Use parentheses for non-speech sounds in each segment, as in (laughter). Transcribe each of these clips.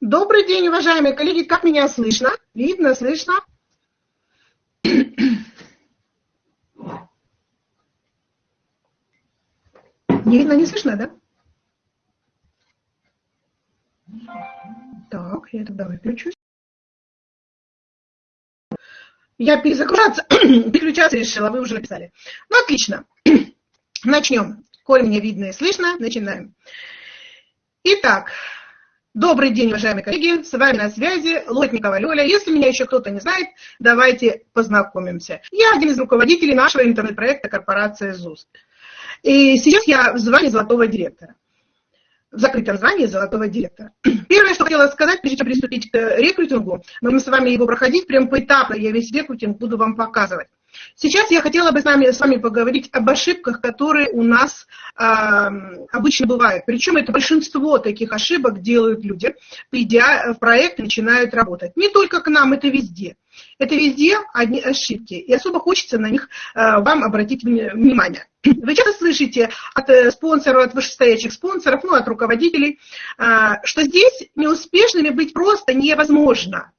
Добрый день, уважаемые коллеги. Как меня слышно? Видно, слышно? Не видно, не слышно, да? Так, я тогда выключусь. Я перезагружаться, (clears throat) переключаться решила, вы уже написали. Ну, отлично. (clears throat) Начнем. Коль меня видно и слышно, начинаем. Итак, добрый день, уважаемые коллеги. С вами на связи Лотникова Лёля. Если меня еще кто-то не знает, давайте познакомимся. Я один из руководителей нашего интернет-проекта корпорации ЗУС. И сейчас я в звании золотого директора в закрытом звании золотого директора. (clears throat) Первое, что хотела сказать, прежде чем приступить к рекрутингу, мы с вами его проходить прям поэтапно, я весь рекрутинг буду вам показывать. Сейчас я хотела бы с вами, с вами поговорить об ошибках, которые у нас э, обычно бывают. Причем это большинство таких ошибок делают люди, придя в проект, начинают работать. Не только к нам, это везде. Это везде одни ошибки, и особо хочется на них э, вам обратить внимание. Вы часто слышите от э, спонсоров, от вышестоящих спонсоров, ну, от руководителей, э, что здесь неуспешными быть просто невозможно.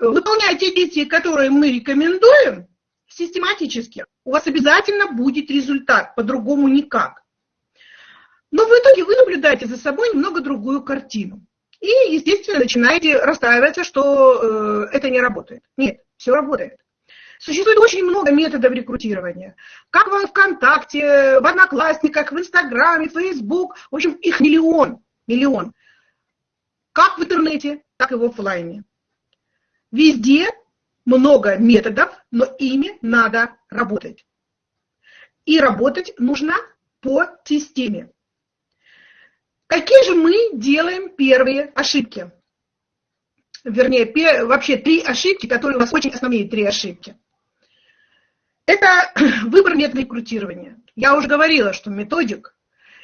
Выполняя те действия, которые мы рекомендуем, систематически, у вас обязательно будет результат, по-другому никак. Но в итоге вы наблюдаете за собой немного другую картину. И, естественно, начинаете расстраиваться, что э, это не работает. Нет, все работает. Существует очень много методов рекрутирования. Как в ВКонтакте, в Одноклассниках, в Инстаграме, в Фейсбук. В общем, их миллион. Миллион. Как в интернете, так и в офлайне. Везде много методов, но ими надо работать. И работать нужно по системе. Какие же мы делаем первые ошибки? Вернее, вообще три ошибки, которые у нас очень основные три ошибки. Это (clears throat) выбор метода рекрутирования. Я уже говорила, что методик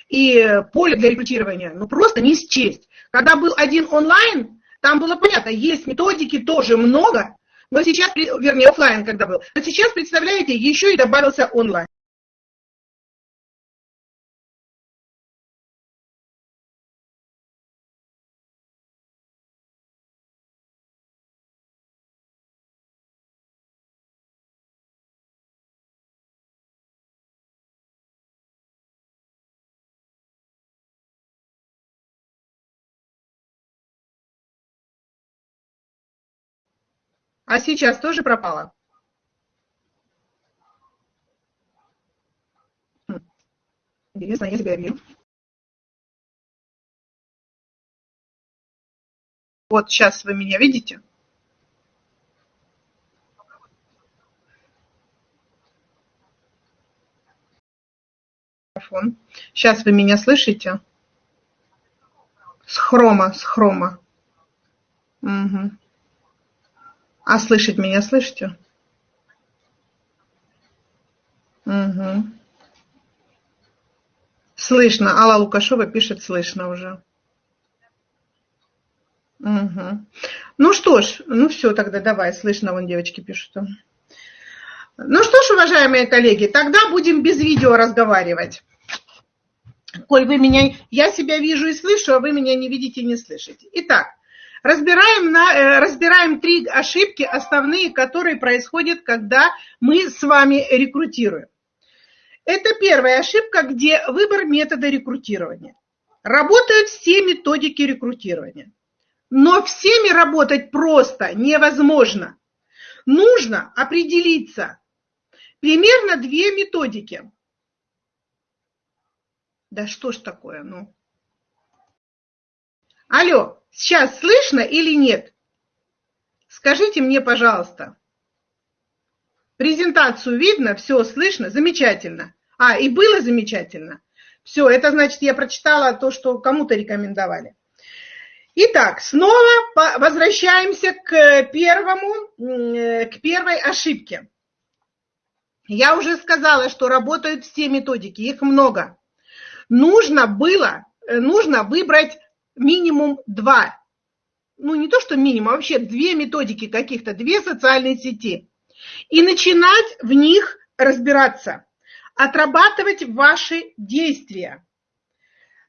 и поле для рекрутирования ну просто не счесть. Когда был один онлайн, там было понятно, есть методики тоже много, но сейчас, вернее, офлайн когда был, но сейчас, представляете, еще и добавился онлайн. А сейчас тоже пропала? Хм. Интересно, я тебя вижу. Вот сейчас вы меня видите? Сейчас вы меня слышите? С хрома, с хрома. Угу. А слышать меня слышите? Угу. Слышно. Алла Лукашова пишет, слышно уже. Угу. Ну что ж, ну все тогда, давай, слышно, вон девочки пишут. Ну что ж, уважаемые коллеги, тогда будем без видео разговаривать. Коль вы меня, я себя вижу и слышу, а вы меня не видите и не слышите. Итак, Разбираем, на, э, разбираем три ошибки основные, которые происходят, когда мы с вами рекрутируем. Это первая ошибка, где выбор метода рекрутирования. Работают все методики рекрутирования. Но всеми работать просто невозможно. Нужно определиться. Примерно две методики. Да что ж такое, ну. Алло, Сейчас слышно или нет? Скажите мне, пожалуйста. Презентацию видно, все слышно, замечательно. А, и было замечательно. Все, это значит, я прочитала то, что кому-то рекомендовали. Итак, снова возвращаемся к, первому, к первой ошибке. Я уже сказала, что работают все методики, их много. Нужно было, нужно выбрать минимум два. Ну, не то, что минимум, а вообще две методики каких-то, две социальные сети. И начинать в них разбираться, отрабатывать ваши действия.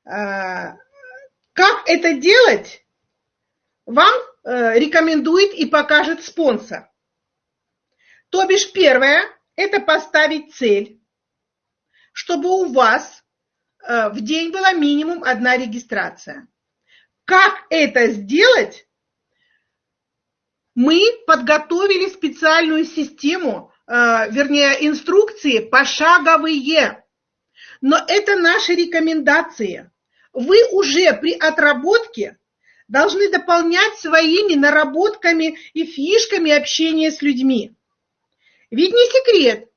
А, как это делать? вам э, рекомендует и покажет спонсор. То бишь первое – это поставить цель, чтобы у вас э, в день была минимум одна регистрация. Как это сделать? Мы подготовили специальную систему, э, вернее, инструкции пошаговые. Но это наши рекомендации. Вы уже при отработке должны дополнять своими наработками и фишками общения с людьми. Ведь не секрет,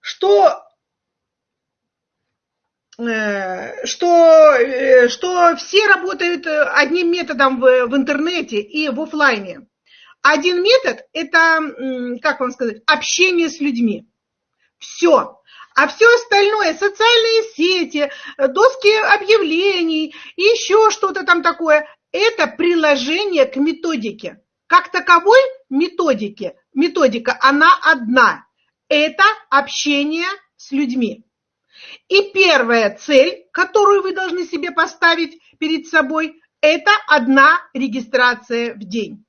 что, что, э, что все работают одним методом в, в интернете и в офлайне. Один метод – это, как вам сказать, общение с людьми. Все. А все остальное, социальные сети, доски объявлений, еще что-то там такое, это приложение к методике. Как таковой методики, методика, она одна. Это общение с людьми. И первая цель, которую вы должны себе поставить перед собой, это одна регистрация в день.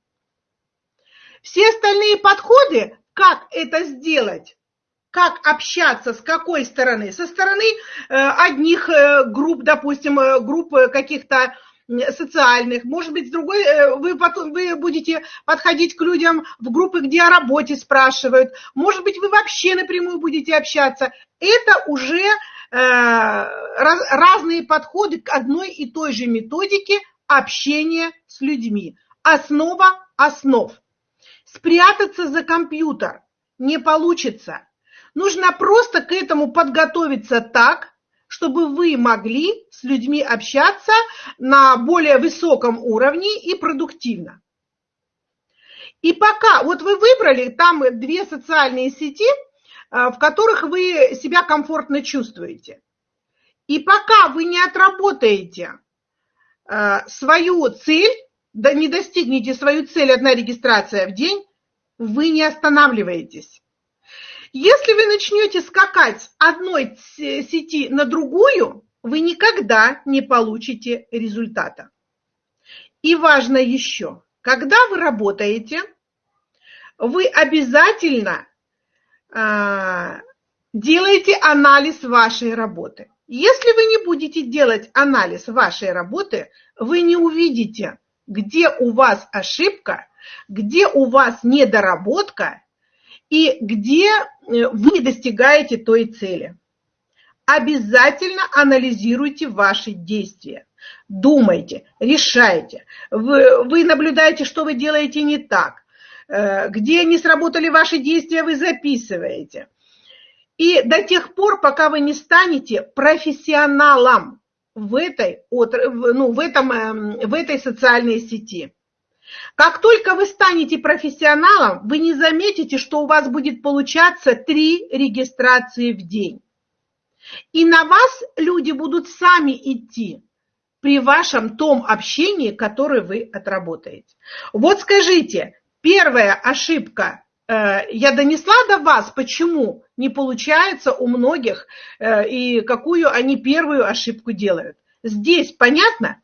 Все остальные подходы, как это сделать, как общаться, с какой стороны? Со стороны э, одних э, групп, допустим, э, групп каких-то социальных, может быть, с другой, вы, потом, вы будете подходить к людям в группы, где о работе спрашивают, может быть, вы вообще напрямую будете общаться. Это уже э, раз, разные подходы к одной и той же методике общения с людьми. Основа основ. Спрятаться за компьютер не получится. Нужно просто к этому подготовиться так, чтобы вы могли с людьми общаться на более высоком уровне и продуктивно. И пока, вот вы выбрали там две социальные сети, э, в которых вы себя комфортно чувствуете. И пока вы не отработаете э, свою цель, да не достигнете свою цель одна регистрация в день, вы не останавливаетесь. Если вы начнете скакать с одной сети на другую, вы никогда не получите результата. И важно еще, когда вы работаете, вы обязательно э, делаете анализ вашей работы. Если вы не будете делать анализ вашей работы, вы не увидите, где у вас ошибка, где у вас недоработка и где э, вы достигаете той цели. Обязательно анализируйте ваши действия. Думайте, решайте. Вы, вы наблюдаете, что вы делаете не так. Э, где не сработали ваши действия, вы записываете. И до тех пор, пока вы не станете профессионалом в этой, ну, в этом, эм, в этой социальной сети. Как только вы станете профессионалом, вы не заметите, что у вас будет получаться три регистрации в день. И на вас люди будут сами идти при вашем том общении, которое вы отработаете. Вот скажите, первая ошибка, э, я донесла до вас, почему не получается у многих э, и какую они первую ошибку делают. Здесь понятно?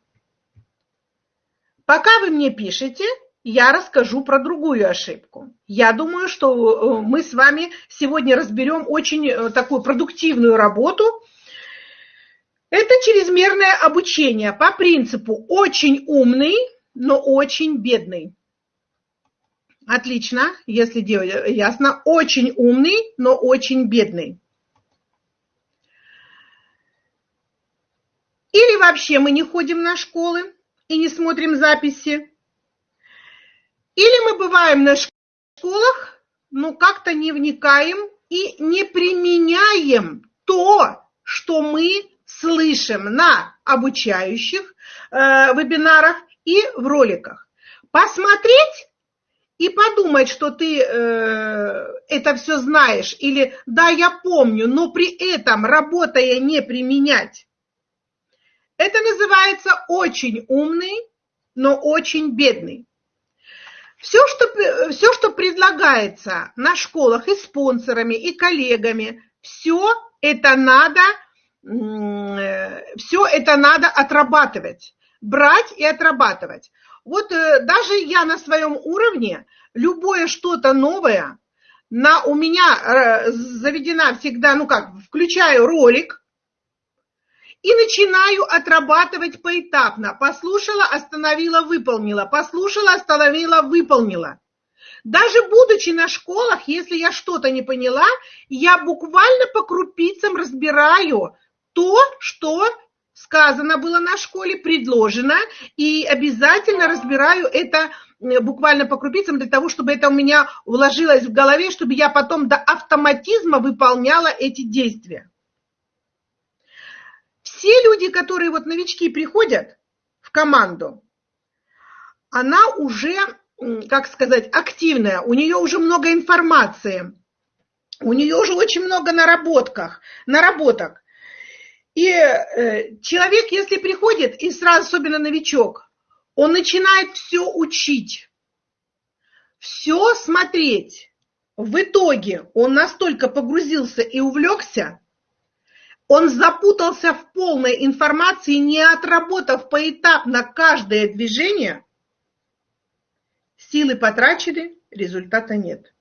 Пока вы мне пишете, я расскажу про другую ошибку. Я думаю, что э, мы с вами сегодня разберем очень э, такую продуктивную работу. Это чрезмерное обучение по принципу очень умный, но очень бедный. Отлично, если делать ясно. Очень умный, но очень бедный. Или вообще мы не ходим на школы и не смотрим записи. Или мы бываем на школах, но как-то не вникаем и не применяем то, что мы слышим на обучающих э, вебинарах и в роликах. Посмотреть и подумать, что ты э, это все знаешь, или да, я помню, но при этом, работая, не применять. Это называется очень умный, но очень бедный. Все что, все, что предлагается на школах и спонсорами, и коллегами, все это надо, все это надо отрабатывать, брать и отрабатывать. Вот э, даже я на своем уровне, любое что-то новое, на, у меня э, заведена всегда, ну как, включаю ролик и начинаю отрабатывать поэтапно. Послушала, остановила, выполнила. Послушала, остановила, выполнила. Даже будучи на школах, если я что-то не поняла, я буквально по крупицам разбираю то, что сказано было на школе, предложено, и обязательно разбираю это буквально по крупицам для того, чтобы это у меня вложилось в голове, чтобы я потом до автоматизма выполняла эти действия. Все люди, которые вот новички приходят в команду, она уже, как сказать, активная, у нее уже много информации, у нее уже очень много наработках, наработок. И э, человек, если приходит, и сразу, особенно новичок, он начинает все учить, все смотреть. В итоге он настолько погрузился и увлекся, он запутался в полной информации, не отработав поэтапно каждое движение, силы потрачены, результата нет.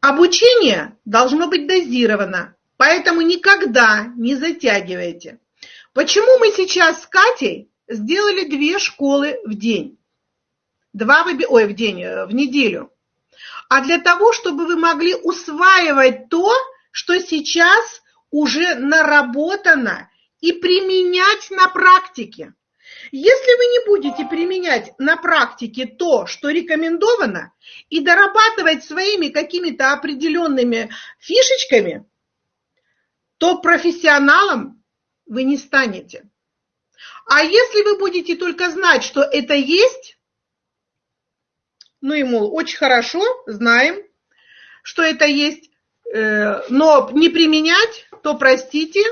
Обучение должно быть дозировано, Поэтому никогда не затягивайте. Почему мы сейчас с Катей сделали две школы в день? Два выби... Ой, в день, э, в неделю. А для того, чтобы вы могли усваивать то, что сейчас уже наработано, и применять на практике. Если вы не будете применять на практике то, что рекомендовано, и дорабатывать своими какими-то определенными фишечками, то профессионалом вы не станете. А если вы будете только знать, что это есть, ну и, мол, очень хорошо, знаем, что это есть, но не применять, то, простите,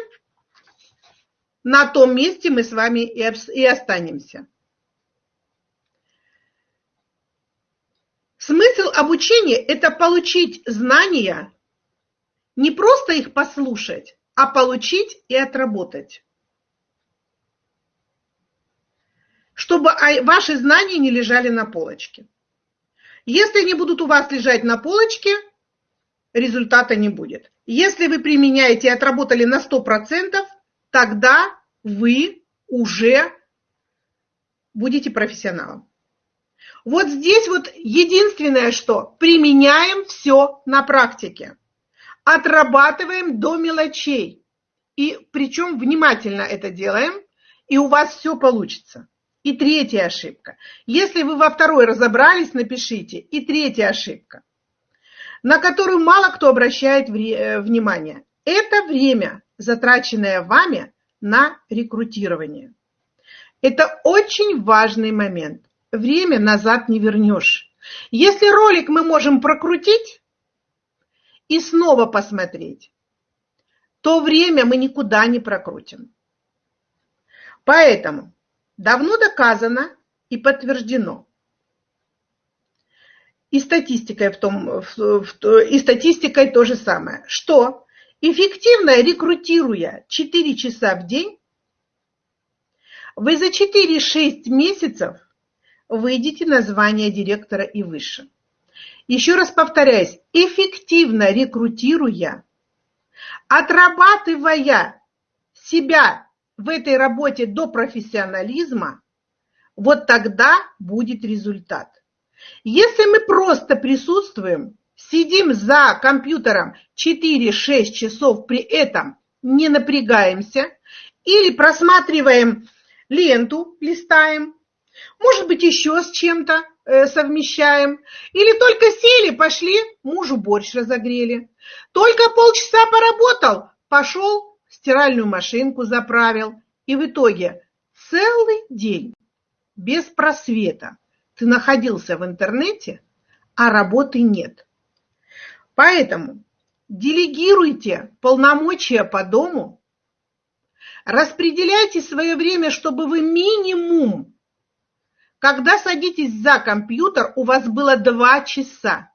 на том месте мы с вами и останемся. Смысл обучения – это получить знания, не просто их послушать, а получить и отработать. Чтобы ваши знания не лежали на полочке. Если они будут у вас лежать на полочке, результата не будет. Если вы применяете и отработали на 100%, тогда вы уже будете профессионалом. Вот здесь вот единственное, что применяем все на практике отрабатываем до мелочей. И причем внимательно это делаем, и у вас все получится. И третья ошибка. Если вы во второй разобрались, напишите. И третья ошибка, на которую мало кто обращает э, внимание. Это время, затраченное вами на рекрутирование. Это очень важный момент. Время назад не вернешь. Если ролик мы можем прокрутить, и снова посмотреть, то время мы никуда не прокрутим. Поэтому давно доказано и подтверждено, и статистикой, в том, в, в, и статистикой то же самое, что эффективно рекрутируя 4 часа в день, вы за 4-6 месяцев выйдете на звание директора и выше. Еще раз повторяюсь, эффективно рекрутируя, отрабатывая себя в этой работе до профессионализма, вот тогда будет результат. Если мы просто присутствуем, сидим за компьютером 4-6 часов, при этом не напрягаемся, или просматриваем ленту, листаем, может быть еще с чем-то, Э, совмещаем. Или только сели, пошли, мужу борщ разогрели. Только полчаса поработал, пошел, стиральную машинку заправил. И в итоге целый день без просвета ты находился в интернете, а работы нет. Поэтому делегируйте полномочия по дому, распределяйте свое время, чтобы вы минимум когда садитесь за компьютер, у вас было два часа,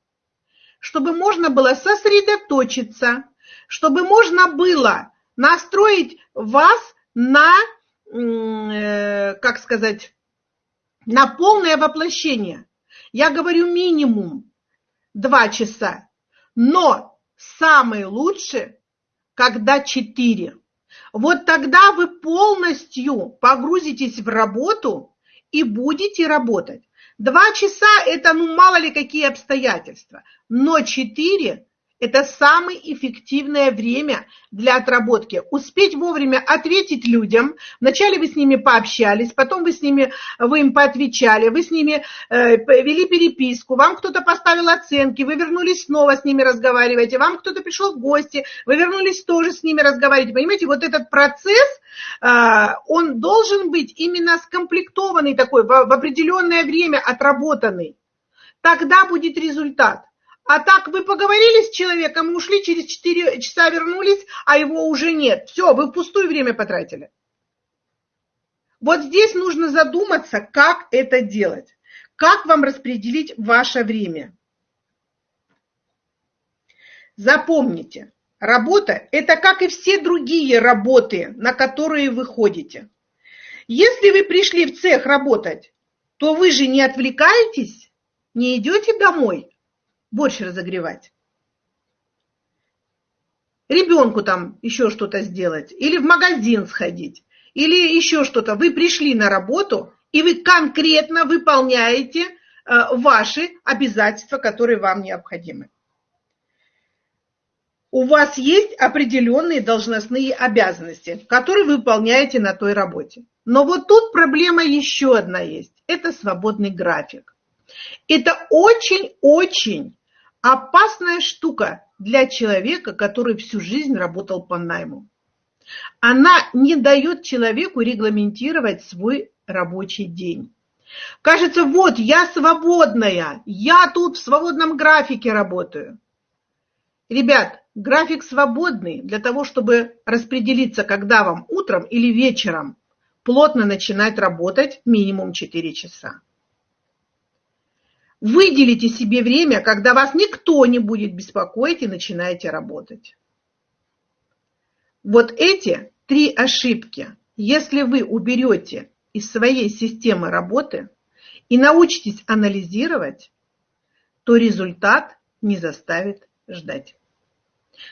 чтобы можно было сосредоточиться, чтобы можно было настроить вас на, э, как сказать, на полное воплощение. Я говорю минимум 2 часа, но самое лучшее, когда 4. Вот тогда вы полностью погрузитесь в работу и будете работать. Два часа – это ну мало ли какие обстоятельства, но четыре это самое эффективное время для отработки. Успеть вовремя ответить людям. Вначале вы с ними пообщались, потом вы с ними, вы им поотвечали, вы с ними э, вели переписку, вам кто-то поставил оценки, вы вернулись снова с ними разговариваете, вам кто-то пришел в гости, вы вернулись тоже с ними разговаривать. Понимаете, вот этот процесс, э, он должен быть именно скомплектованный такой, в, в определенное время отработанный. Тогда будет результат. А так вы поговорили с человеком, ушли, через 4 часа вернулись, а его уже нет. Все, вы впустую время потратили. Вот здесь нужно задуматься, как это делать. Как вам распределить ваше время. Запомните, работа – это как и все другие работы, на которые вы ходите. Если вы пришли в цех работать, то вы же не отвлекаетесь, не идете домой, борщ разогревать. Ребенку там еще что-то сделать, или в магазин сходить, или еще что-то. Вы пришли на работу, и вы конкретно выполняете э, ваши обязательства, которые вам необходимы. У вас есть определенные должностные обязанности, которые вы выполняете на той работе. Но вот тут проблема еще одна есть. Это свободный график. Это очень-очень опасная штука для человека, который всю жизнь работал по найму. Она не дает человеку регламентировать свой рабочий день. Кажется, вот я свободная, я тут в свободном графике работаю. Ребят, график свободный для того, чтобы распределиться, когда вам утром или вечером плотно начинать работать минимум 4 часа. Выделите себе время, когда вас никто не будет беспокоить и начинаете работать. Вот эти три ошибки, если вы уберете из своей системы работы и научитесь анализировать, то результат не заставит ждать.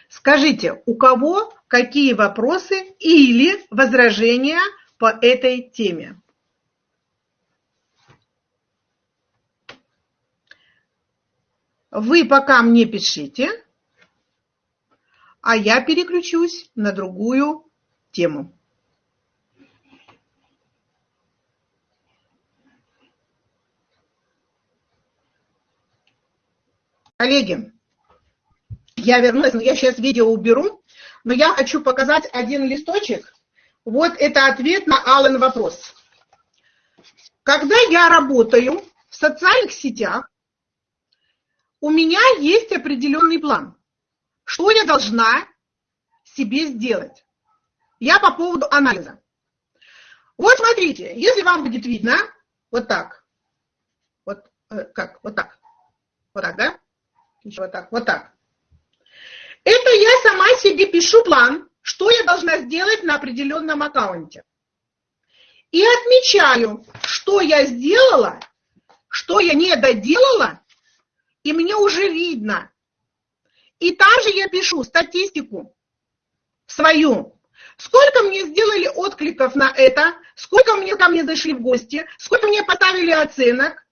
Скажите, у кого какие вопросы или возражения по этой теме? Вы пока мне пишите, а я переключусь на другую тему. Коллеги, я вернулась, но я сейчас видео уберу, но я хочу показать один листочек. Вот это ответ на Аллен вопрос. Когда я работаю в социальных сетях, у меня есть определенный план. Что я должна себе сделать? Я по поводу анализа. Вот смотрите, если вам будет видно, вот так, вот э, как, вот так, вот так, да? Еще вот так, вот так. Это я сама себе пишу план, что я должна сделать на определенном аккаунте. И отмечаю, что я сделала, что я не доделала, и мне уже видно. И также я пишу статистику свою. Сколько мне сделали откликов на это, сколько мне ко мне зашли в гости, сколько мне поставили оценок,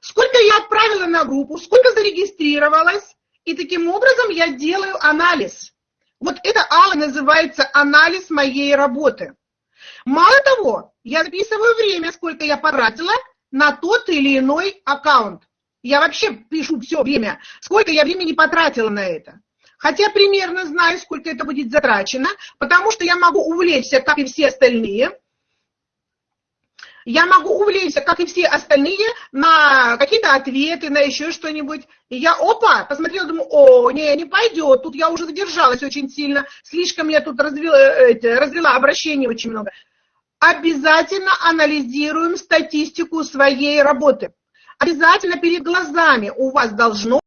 сколько я отправила на группу, сколько зарегистрировалось. И таким образом я делаю анализ. Вот это, Алла, называется анализ моей работы. Мало того, я записываю время, сколько я потратила на тот или иной аккаунт. Я вообще пишу все время, сколько я времени потратила на это. Хотя примерно знаю, сколько это будет затрачено, потому что я могу увлечься, как и все остальные. Я могу увлечься, как и все остальные, на какие-то ответы, на еще что-нибудь. И я, опа, посмотрела, думаю, о, не, не пойдет, тут я уже задержалась очень сильно, слишком я тут развела, развела обращений очень много. Обязательно анализируем статистику своей работы обязательно перед глазами у вас должно